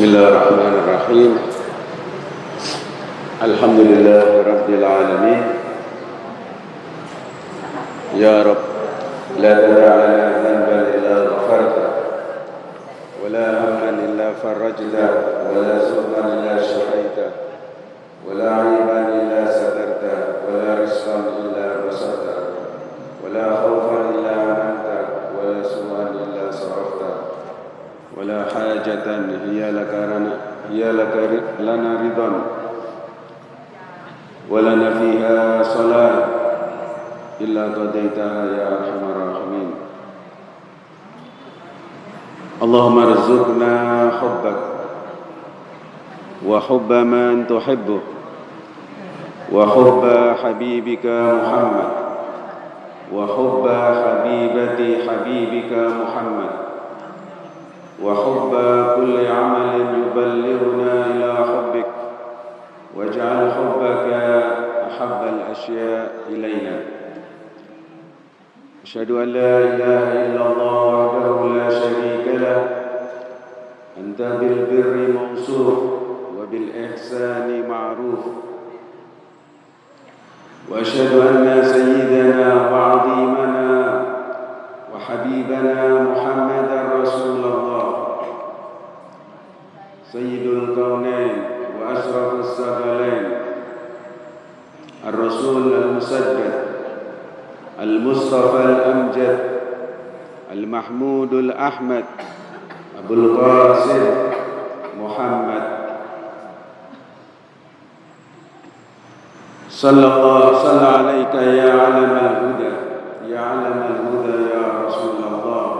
بسم الله الرحمن الرحيم. الحمد لله رب العالمين. يا رب لا تدع لنا ذنبا إلا غفرته ولا هما إلا فرجته ولا سوءا إلا شفيته ولا عيبا إلا سترته ولا رزقا إلا بسطته ولا خوفا إلا امنته ولا سوءا الا صرفته ولا حاجة هي لك لنا هي لك لنا رضا. ولنا فيها صلاة. إلا قضيتها يا أرحم الراحمين. اللهم ارزقنا حبك وحب من تحبه وحب حبيبك محمد وحب حبيبة حبيبك محمد. وحب كل عمل يبلغنا إلى حبك واجعل حبك أحب الأشياء إلينا. أشهد أن لا إله إلا الله وحده لا شريك له أنت بالبر موصوف وبالإحسان معروف. وأشهد أن سيدنا وعظيمنا وحبيبنا محمدا رسول الله. سيد الكونين وأشرف الثقلين الرسول المسدد المصطفى الأمجد المحمود الأحمد أبو القاسم محمد. صلى الله صلى عليك يا علم الهدى يا علم الهدى يا رسول الله.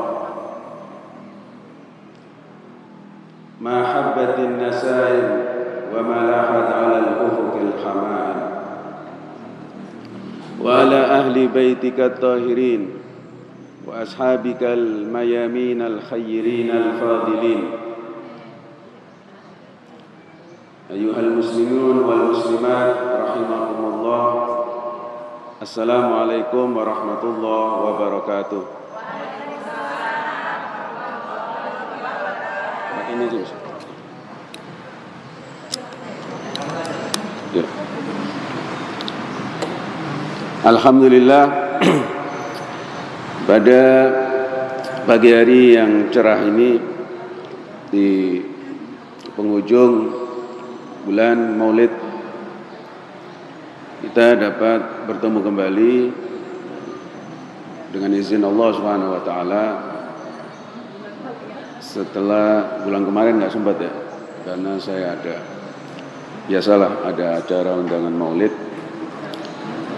النسائم وما لاحت على الأفق الحمائم وعلى أهل بيتك الطاهرين وأصحابك الميامين الخيرين الفاضلين. أيها المسلمون والمسلمات رحمكم الله. السلام عليكم ورحمة الله وبركاته. ini Alhamdulillah pada pagi hari yang cerah ini di penghujung bulan Maulid kita dapat bertemu kembali dengan izin Allah Subhanahu wa taala. Setelah bulan kemarin nggak sempat ya karena saya ada biasalah ada acara undangan maulid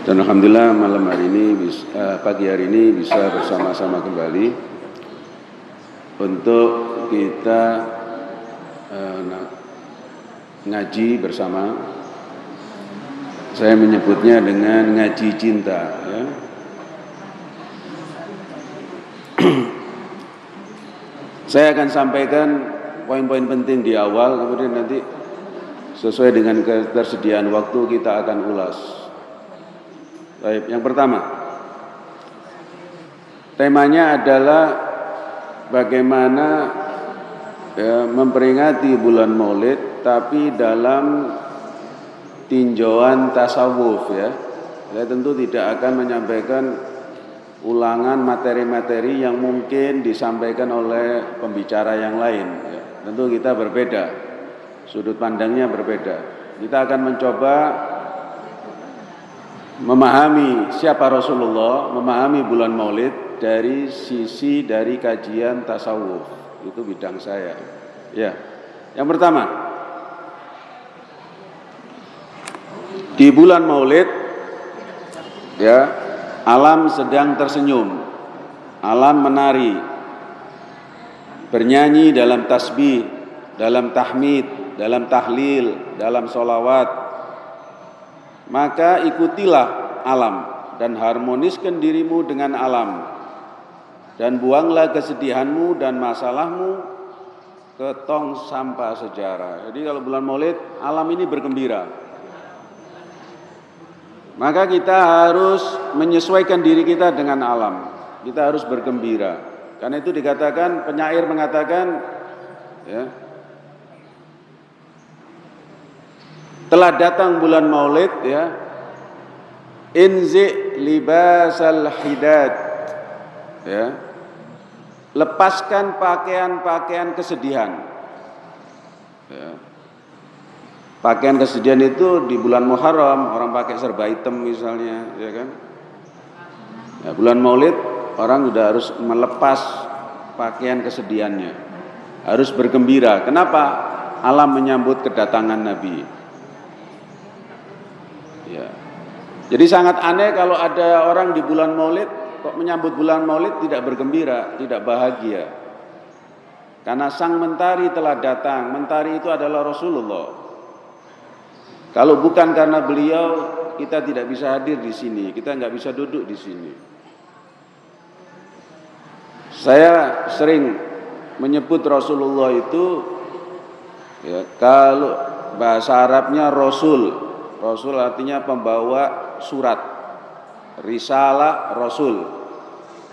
dan alhamdulillah malam hari ini eh, pagi hari ini bisa bersama-sama kembali untuk kita eh, ngaji bersama saya menyebutnya dengan ngaji cinta ya Saya akan sampaikan poin-poin penting di awal, kemudian nanti sesuai dengan ketersediaan waktu kita akan ulas. Baik, yang pertama, temanya adalah bagaimana ya, memperingati bulan Maulid, tapi dalam tinjauan tasawuf ya. Saya tentu tidak akan menyampaikan ulangan materi-materi yang mungkin disampaikan oleh pembicara yang lain. Ya, tentu kita berbeda, sudut pandangnya berbeda. Kita akan mencoba memahami siapa Rasulullah, memahami bulan Maulid dari sisi dari kajian tasawuf. Itu bidang saya. Ya. Yang pertama, di bulan Maulid ya Alam sedang tersenyum, alam menari, bernyanyi dalam tasbih, dalam tahmid, dalam tahlil, dalam solawat. Maka ikutilah alam dan harmoniskan dirimu dengan alam. Dan buanglah kesedihanmu dan masalahmu ke tong sampah sejarah. Jadi kalau bulan maulid, alam ini bergembira. Maka kita harus menyesuaikan diri kita dengan alam. Kita harus bergembira. Karena itu dikatakan penyair mengatakan ya, telah datang bulan Maulid ya. Inzi libasal hidad ya. Lepaskan pakaian-pakaian kesedihan ya. pakaian kesedihan itu di bulan Muharram orang pakai serba hitam misalnya ya kan? Ya, bulan Maulid orang sudah harus melepas pakaian kesedihannya. Harus bergembira. Kenapa? Alam menyambut kedatangan Nabi Ya. Jadi sangat aneh kalau ada orang di bulan Maulid kok menyambut bulan Maulid tidak bergembira, tidak bahagia. Karena sang mentari telah datang. Mentari itu adalah Rasulullah. Kalau bukan karena beliau, kita tidak bisa hadir di sini. Kita nggak bisa duduk di sini. Saya sering menyebut Rasulullah itu ya kalau bahasa Arabnya Rasul Rasul artinya pembawa surat. Risalah Rasul.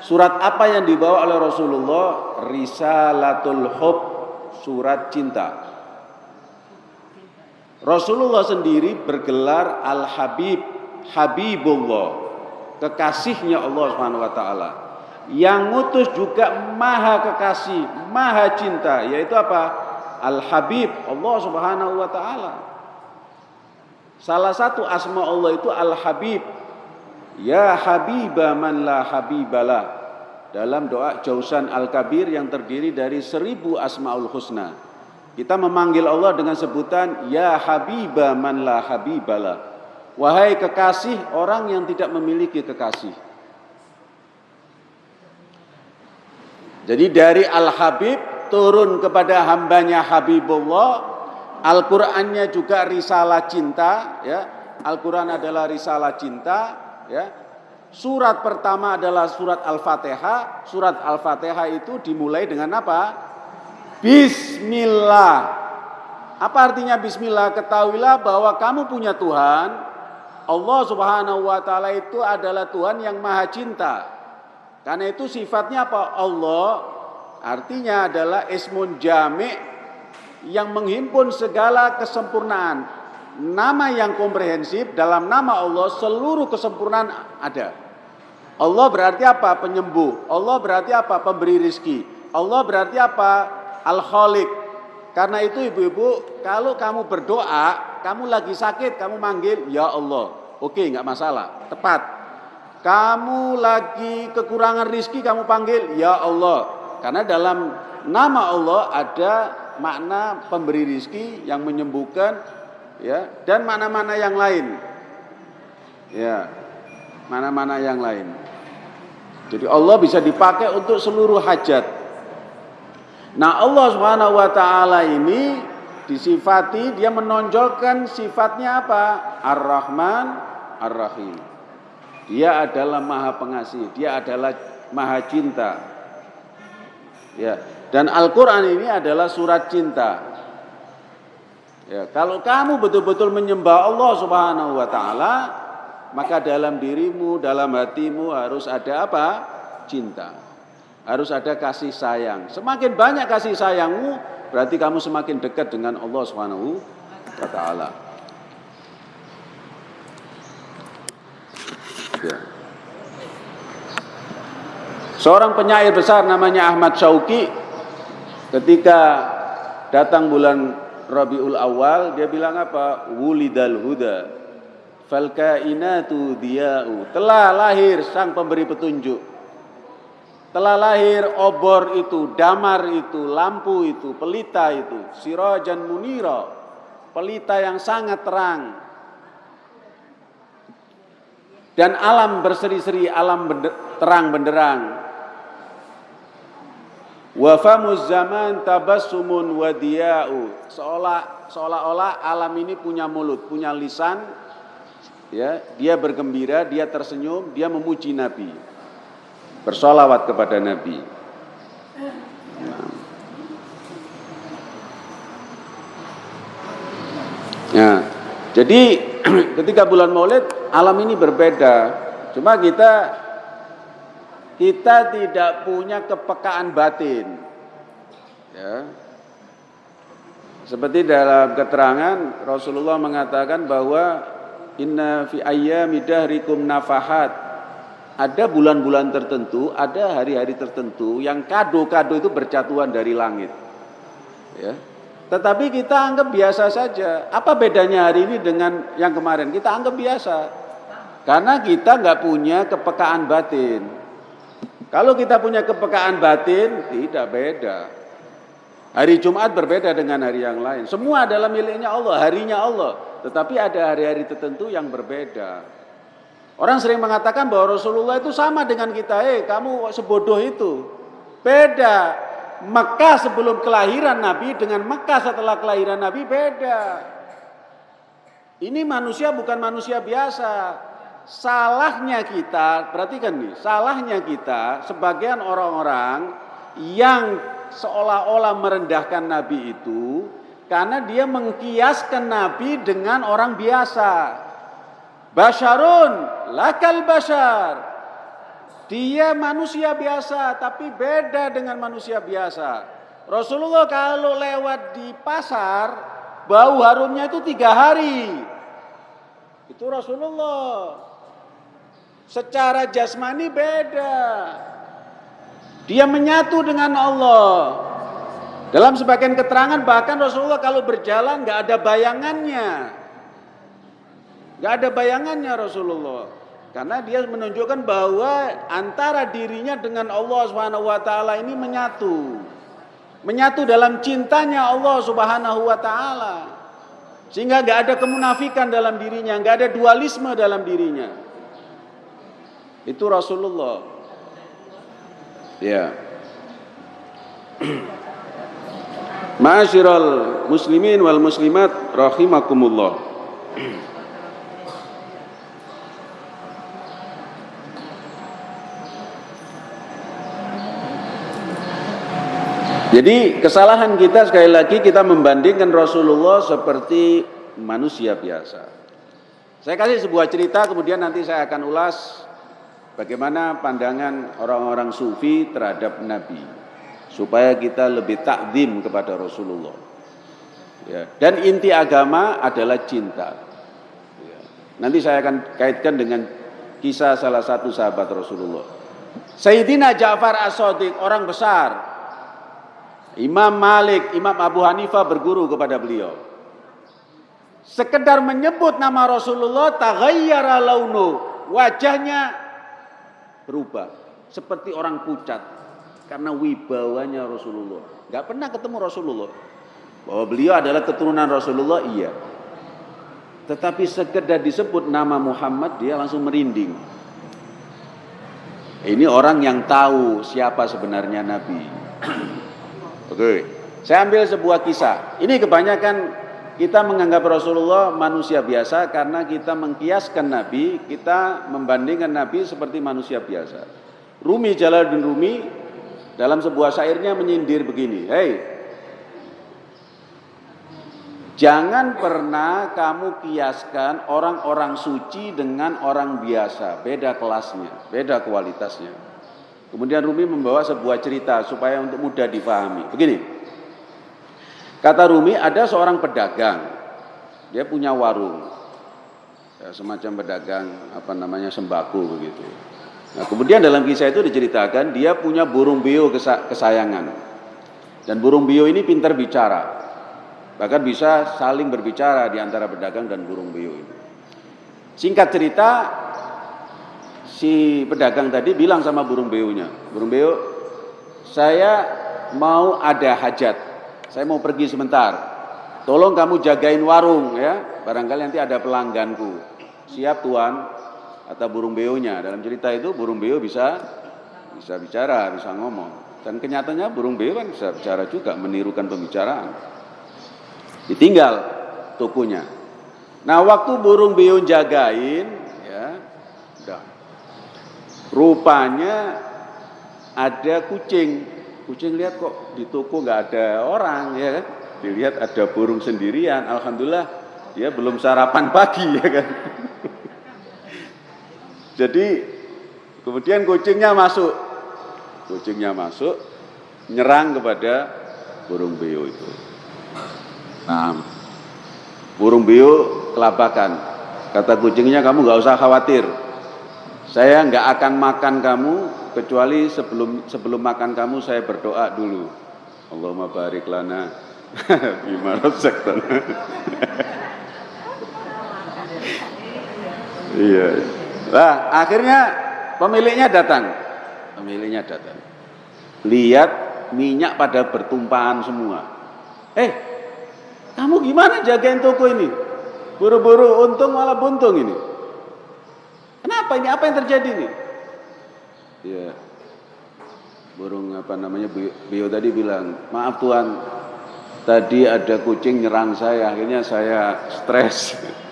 Surat apa yang dibawa oleh Rasulullah? Risalatul Hub, surat cinta. Rasulullah sendiri bergelar Al-Habib, Habibullah, kekasihnya Allah Subhanahu wa taala. Yang ngutus juga maha kekasih, maha cinta, yaitu apa? Al-Habib, Allah Subhanahu wa taala. Salah satu asma Allah itu Al-Habib. Ya Habibah man la habibalah. Dalam doa Jausan Al-Kabir yang terdiri dari seribu asma'ul husna. Kita memanggil Allah dengan sebutan Ya Habibah man la habibalah. Wahai kekasih orang yang tidak memiliki kekasih. Jadi dari Al-Habib turun kepada hambanya Habibullah Al-Qur'annya juga risalah cinta ya. Al-Qur'an adalah risalah cinta ya. Surat pertama adalah surat Al-Fatihah. Surat Al-Fatihah itu dimulai dengan apa? Bismillah. Apa artinya bismillah? Ketahuilah bahwa kamu punya Tuhan. Allah Subhanahu wa taala itu adalah Tuhan yang maha cinta. Karena itu sifatnya apa? Allah artinya adalah ismun jami' yang menghimpun segala kesempurnaan. Nama yang komprehensif dalam nama Allah seluruh kesempurnaan ada. Allah berarti apa? Penyembuh. Allah berarti apa? Pemberi rizki. Allah berarti apa? Al-Khaliq. Karena itu ibu-ibu, kalau kamu berdoa, kamu lagi sakit, kamu manggil, Ya Allah. Oke, nggak masalah. Tepat. Kamu lagi kekurangan rizki, kamu panggil, Ya Allah. Karena dalam nama Allah ada makna pemberi rizki yang menyembuhkan ya dan mana-mana yang lain. Ya mana-mana yang lain. Jadi Allah bisa dipakai untuk seluruh hajat. Nah Allah subhanahu wa ta'ala ini disifati dia menonjolkan sifatnya apa? ar-Rahman ar-Rahim. Dia adalah maha pengasih dia adalah maha cinta. Ya dan Al-Quran ini adalah surat cinta. Ya, kalau kamu betul-betul menyembah Allah Subhanahu wa taala, maka dalam dirimu, dalam hatimu harus ada apa? Cinta. Harus ada kasih sayang. Semakin banyak kasih sayangmu, berarti kamu semakin dekat dengan Allah Subhanahu wa taala. Ya. Seorang penyair besar namanya Ahmad Syauqi Ketika datang bulan Rabiul Awal, dia bilang apa? Wulidal huda. Fal diya'u. Telah lahir sang pemberi petunjuk. Telah lahir obor itu, damar itu, lampu itu, pelita itu, sirajan munira. Pelita yang sangat terang. Dan alam berseri-seri, alam terang benderang Wa famuz zaman tabassumun wadiya'u. Seolah seolah-olah alam ini punya mulut, punya lisan. Ya, dia bergembira, dia tersenyum, dia memuji Nabi. Bersolawat kepada Nabi. Nah, jadi ketika bulan Maulid alam ini berbeda. Cuma kita kita tidak punya kepekaan batin. Ya. Seperti dalam keterangan Rasulullah mengatakan bahwa inna fi ayyami dahrikum nafahat. Ada bulan-bulan tertentu, ada hari-hari tertentu yang kado-kado itu bercatuan dari langit. Ya. Tetapi kita anggap biasa saja. Apa bedanya hari ini dengan yang kemarin? Kita anggap biasa. Karena kita nggak punya kepekaan batin. Kalau kita punya kepekaan batin, tidak beda. Hari Jumat berbeda dengan hari yang lain. Semua adalah miliknya Allah, harinya Allah. Tetapi ada hari-hari tertentu yang berbeda. Orang sering mengatakan bahwa Rasulullah itu sama dengan kita. Eh, kamu sebodoh itu. Beda. Mekah sebelum kelahiran Nabi dengan Mekah setelah kelahiran Nabi beda. Ini manusia bukan manusia biasa. Salahnya kita, perhatikan nih, salahnya kita sebagian orang-orang yang seolah-olah merendahkan Nabi itu karena dia mengkiaskan Nabi dengan orang biasa. Basyarun lakal basyar. Dia manusia biasa tapi beda dengan manusia biasa. Rasulullah kalau lewat di pasar bau harumnya itu tiga hari. Itu Rasulullah. Secara jasmani beda. Dia menyatu dengan Allah. Dalam sebagian keterangan bahkan Rasulullah kalau berjalan nggak ada bayangannya. Gak ada bayangannya Rasulullah. Karena dia menunjukkan bahwa antara dirinya dengan Allah Subhanahu wa taala ini menyatu. Menyatu dalam cintanya Allah Subhanahu wa taala. Sehingga gak ada kemunafikan dalam dirinya, gak ada dualisme dalam dirinya. Itu Rasulullah. Ya. Ma'asyiral muslimin wal muslimat rahimakumullah. Jadi kesalahan kita sekali lagi kita membandingkan Rasulullah seperti manusia biasa. Saya kasih sebuah cerita kemudian nanti saya akan ulas bagaimana pandangan orang-orang sufi terhadap Nabi supaya kita lebih takdim kepada Rasulullah. Ya. Dan inti agama adalah cinta. Ya. Nanti saya akan kaitkan dengan kisah salah satu sahabat Rasulullah. Sayyidina Ja'far As-Sadiq, orang besar, Imam Malik, Imam Abu Hanifah berguru kepada beliau. Sekedar menyebut nama Rasulullah, taghayyara launu, wajahnya berubah seperti orang pucat karena wibawanya Rasulullah. Gak pernah ketemu Rasulullah. Bahwa beliau adalah keturunan Rasulullah, iya. Tetapi sekedar disebut nama Muhammad, dia langsung merinding. Ini orang yang tahu siapa sebenarnya Nabi. Oke. Saya ambil sebuah kisah. Ini kebanyakan kita menganggap Rasulullah manusia biasa karena kita mengkiaskan Nabi, kita membandingkan Nabi seperti manusia biasa. Rumi Jalaluddin Rumi dalam sebuah syairnya menyindir begini, "Hei, Jangan pernah kamu kiaskan orang-orang suci dengan orang biasa, beda kelasnya, beda kualitasnya. Kemudian Rumi membawa sebuah cerita supaya untuk mudah difahami. Begini, kata Rumi ada seorang pedagang, dia punya warung, ya, semacam pedagang apa namanya sembako begitu. Nah, kemudian dalam kisah itu diceritakan dia punya burung beo kesayangan, dan burung beo ini pintar bicara, bahkan bisa saling berbicara di antara pedagang dan burung beo ini. Singkat cerita, si pedagang tadi bilang sama burung beunya, burung beo, saya mau ada hajat, saya mau pergi sebentar, tolong kamu jagain warung ya, barangkali nanti ada pelangganku. Siap tuan, kata burung beonya. Dalam cerita itu burung beo bisa bisa bicara, bisa ngomong. Dan kenyataannya burung beo kan bisa bicara juga, menirukan pembicaraan. Ditinggal tokonya. Nah waktu burung beo jagain, ya, udah Rupanya ada kucing. Kucing lihat kok di toko nggak ada orang ya kan. Dilihat ada burung sendirian. Alhamdulillah dia belum sarapan pagi ya kan. Jadi kemudian kucingnya masuk. Kucingnya masuk nyerang kepada burung beo itu. Nah, burung beo kelabakan. Kata kucingnya kamu nggak usah khawatir. Saya nggak akan makan kamu kecuali sebelum sebelum makan kamu saya berdoa dulu. Allahumma barik lana bima razaqtana. Iya. Nah, akhirnya pemiliknya datang. Pemiliknya datang. Lihat minyak pada bertumpahan semua. Eh, kamu gimana jagain toko ini? Buru-buru untung malah buntung ini. Kenapa ini? Apa yang terjadi ini? Ya, burung apa namanya Bio tadi bilang, maaf Tuhan, tadi ada kucing nyerang saya, akhirnya saya stres.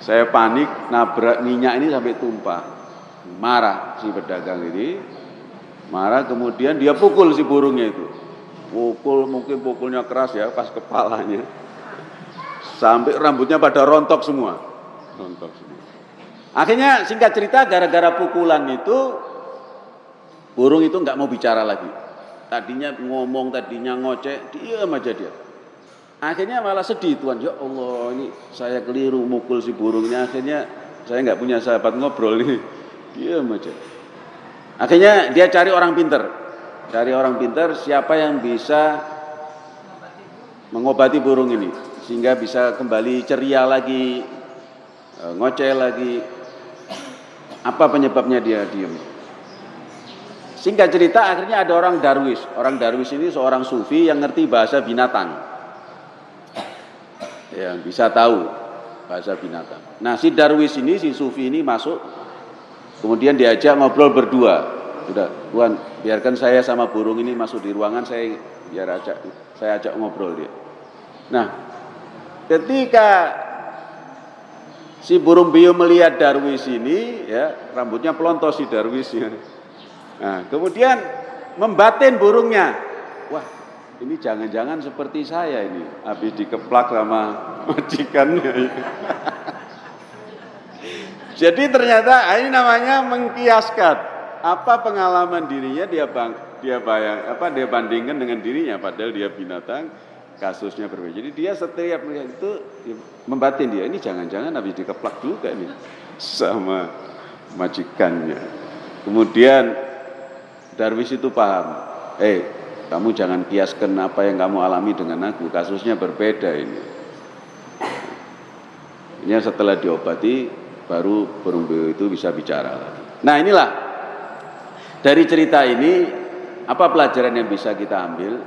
Saya panik, nabrak minyak ini sampai tumpah. Marah si pedagang ini, marah kemudian dia pukul si burungnya itu. Pukul mungkin pukulnya keras ya, pas kepalanya. Sampai rambutnya pada rontok semua. Rontok semua. Akhirnya singkat cerita gara-gara pukulan itu burung itu nggak mau bicara lagi. Tadinya ngomong, tadinya ngoceh, diam aja dia. Akhirnya malah sedih Tuhan, ya Allah ini saya keliru mukul si burungnya. Akhirnya saya nggak punya sahabat ngobrol ini, dia aja. Akhirnya dia cari orang pinter, cari orang pinter siapa yang bisa mengobati burung ini sehingga bisa kembali ceria lagi, e, ngoceh lagi. Apa penyebabnya dia diam? Singkat cerita akhirnya ada orang darwis. Orang darwis ini seorang sufi yang ngerti bahasa binatang yang bisa tahu bahasa binatang. Nah si Darwis ini, si Sufi ini masuk, kemudian diajak ngobrol berdua. Sudah, Tuhan, biarkan saya sama burung ini masuk di ruangan, saya biar ajak, saya ajak ngobrol dia. Nah, ketika si burung bio melihat Darwis ini, ya rambutnya pelontos si Darwis. Ya. Nah, kemudian membatin burungnya. Wah, ini jangan-jangan seperti saya ini, habis dikeplak sama majikannya. Jadi ternyata ini namanya mengkiaskan apa pengalaman dirinya dia bang, dia bayang apa dia bandingkan dengan dirinya padahal dia binatang kasusnya berbeda. Jadi dia setiap melihat itu membatin dia ini jangan-jangan habis dikeplak juga ini sama majikannya. Kemudian Darwis itu paham, eh kamu jangan kiaskan apa yang kamu alami dengan aku, kasusnya berbeda ini. Ini setelah diobati baru burung beo itu bisa bicara lagi. Nah inilah dari cerita ini apa pelajaran yang bisa kita ambil?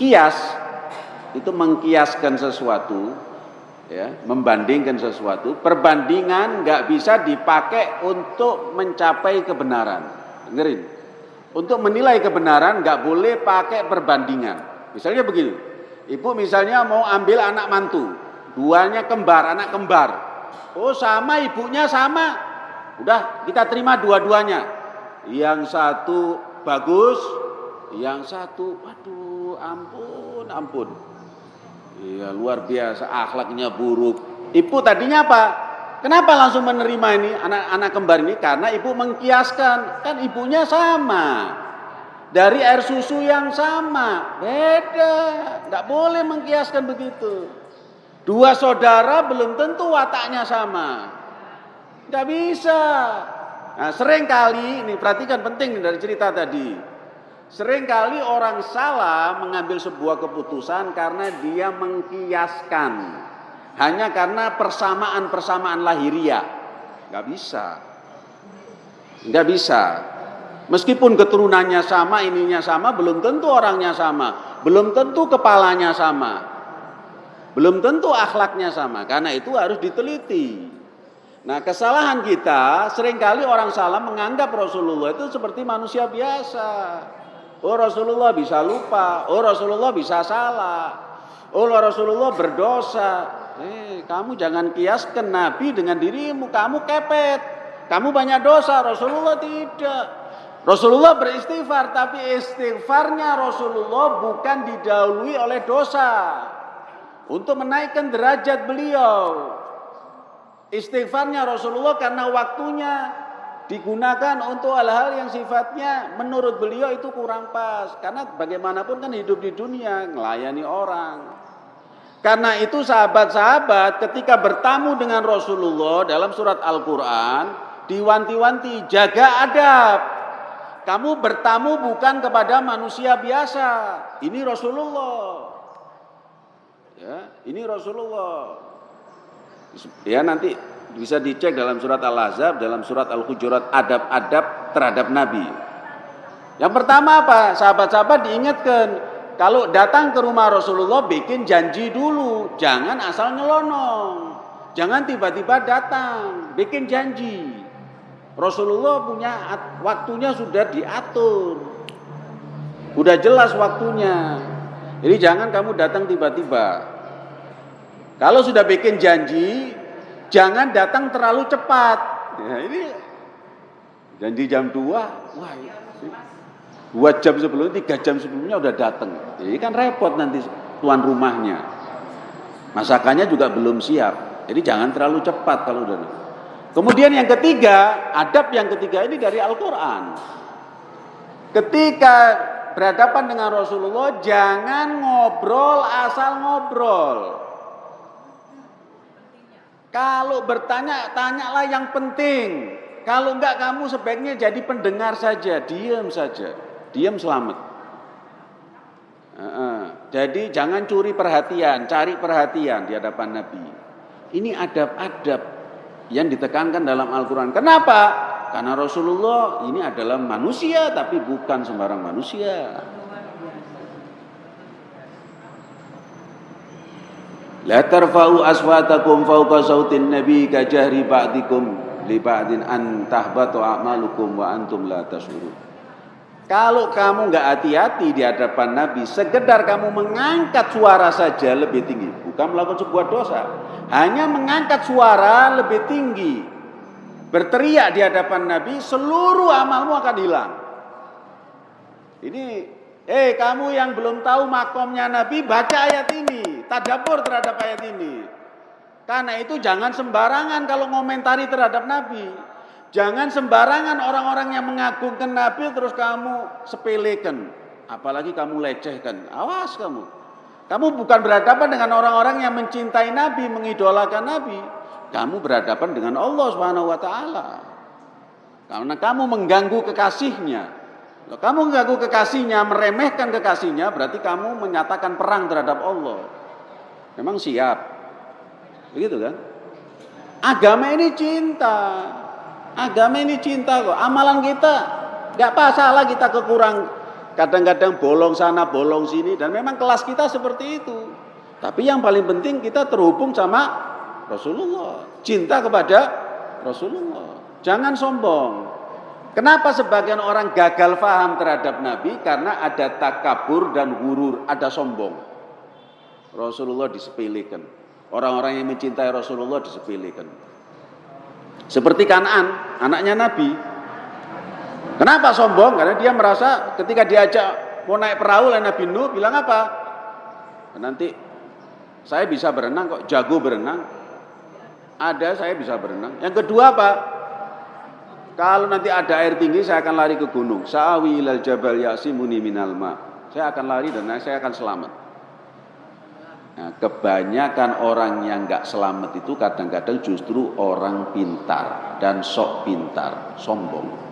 Kias itu mengkiaskan sesuatu, ya, membandingkan sesuatu. Perbandingan nggak bisa dipakai untuk mencapai kebenaran. Dengerin. Untuk menilai kebenaran nggak boleh pakai perbandingan. Misalnya begini, ibu misalnya mau ambil anak mantu, duanya kembar, anak kembar. Oh sama ibunya sama, udah kita terima dua-duanya. Yang satu bagus, yang satu, waduh ampun, ampun. Iya luar biasa, akhlaknya buruk. Ibu tadinya apa? Kenapa langsung menerima ini anak-anak kembar ini? Karena ibu mengkiaskan, kan ibunya sama. Dari air susu yang sama, beda. Tidak boleh mengkiaskan begitu. Dua saudara belum tentu wataknya sama. Tidak bisa. Nah, sering kali, ini perhatikan penting dari cerita tadi. Sering kali orang salah mengambil sebuah keputusan karena dia mengkiaskan hanya karena persamaan-persamaan lahiriah. Nggak bisa. Nggak bisa. Meskipun keturunannya sama, ininya sama, belum tentu orangnya sama. Belum tentu kepalanya sama. Belum tentu akhlaknya sama. Karena itu harus diteliti. Nah kesalahan kita, sering kali orang salah menganggap Rasulullah itu seperti manusia biasa. Oh Rasulullah bisa lupa, oh Rasulullah bisa salah, oh Rasulullah berdosa. Eh, kamu jangan kiaskan Nabi dengan dirimu, kamu kepet. Kamu banyak dosa, Rasulullah tidak. Rasulullah beristighfar, tapi istighfarnya Rasulullah bukan didahului oleh dosa. Untuk menaikkan derajat beliau. Istighfarnya Rasulullah karena waktunya digunakan untuk hal-hal yang sifatnya menurut beliau itu kurang pas. Karena bagaimanapun kan hidup di dunia, melayani orang. Karena itu sahabat-sahabat ketika bertamu dengan Rasulullah dalam surat Al-Quran, diwanti-wanti, jaga adab. Kamu bertamu bukan kepada manusia biasa. Ini Rasulullah. Ya, ini Rasulullah. Ya nanti bisa dicek dalam surat Al-Ahzab, dalam surat Al-Hujurat adab-adab terhadap Nabi. Yang pertama apa? Sahabat-sahabat diingatkan, kalau datang ke rumah Rasulullah bikin janji dulu, jangan asal nyelonong. Jangan tiba-tiba datang, bikin janji. Rasulullah punya waktunya sudah diatur. Udah jelas waktunya. Jadi jangan kamu datang tiba-tiba. Kalau sudah bikin janji, jangan datang terlalu cepat. Ya, ini janji jam 2, wah Dua jam sebelum, tiga jam sebelumnya udah datang. Ini kan repot nanti tuan rumahnya. Masakannya juga belum siap. Jadi jangan terlalu cepat kalau udah. Kemudian yang ketiga, adab yang ketiga ini dari Al-Quran. Ketika berhadapan dengan Rasulullah, jangan ngobrol asal ngobrol. Kalau bertanya, tanyalah yang penting. Kalau enggak kamu sebaiknya jadi pendengar saja, diam saja diam selamat. Jadi jangan curi perhatian, cari perhatian di hadapan Nabi. Ini adab-adab yang ditekankan dalam Al-Quran. Kenapa? Karena Rasulullah ini adalah manusia tapi bukan sembarang manusia. La tarfa'u aswatakum fawqa sautin nabi ka jahri ba'dikum li ba'din an tahbatu a'malukum wa antum la tashurun. Kalau kamu nggak hati-hati di hadapan Nabi, sekedar kamu mengangkat suara saja lebih tinggi, bukan melakukan sebuah dosa, hanya mengangkat suara lebih tinggi, berteriak di hadapan Nabi, seluruh amalmu akan hilang. Ini, eh kamu yang belum tahu makomnya Nabi, baca ayat ini, tadabur terhadap ayat ini. Karena itu jangan sembarangan kalau ngomentari terhadap Nabi. Jangan sembarangan orang-orang yang mengagungkan Nabi terus kamu sepelekan. Apalagi kamu lecehkan. Awas kamu. Kamu bukan berhadapan dengan orang-orang yang mencintai Nabi, mengidolakan Nabi. Kamu berhadapan dengan Allah Subhanahu wa taala. Karena kamu mengganggu kekasihnya. Kalau kamu mengganggu kekasihnya, meremehkan kekasihnya, berarti kamu menyatakan perang terhadap Allah. Memang siap. Begitu kan? Agama ini cinta. Agama ini cinta kok. Amalan kita nggak salah kita kekurang. Kadang-kadang bolong sana, bolong sini dan memang kelas kita seperti itu. Tapi yang paling penting kita terhubung sama Rasulullah. Cinta kepada Rasulullah. Jangan sombong. Kenapa sebagian orang gagal faham terhadap Nabi? Karena ada takabur dan gurur, ada sombong. Rasulullah disepelekan. Orang-orang yang mencintai Rasulullah disepelekan. Seperti Kanan, anaknya Nabi. Kenapa sombong? Karena dia merasa ketika diajak mau naik perahu oleh Nabi Nuh, bilang apa? Nanti saya bisa berenang kok, jago berenang. Ada saya bisa berenang. Yang kedua apa? Kalau nanti ada air tinggi saya akan lari ke gunung. Sa'awi ilal jabal yasimuni minal ma. Saya akan lari dan saya akan selamat. Nah, kebanyakan orang yang nggak selamat itu kadang-kadang justru orang pintar dan sok pintar, sombong.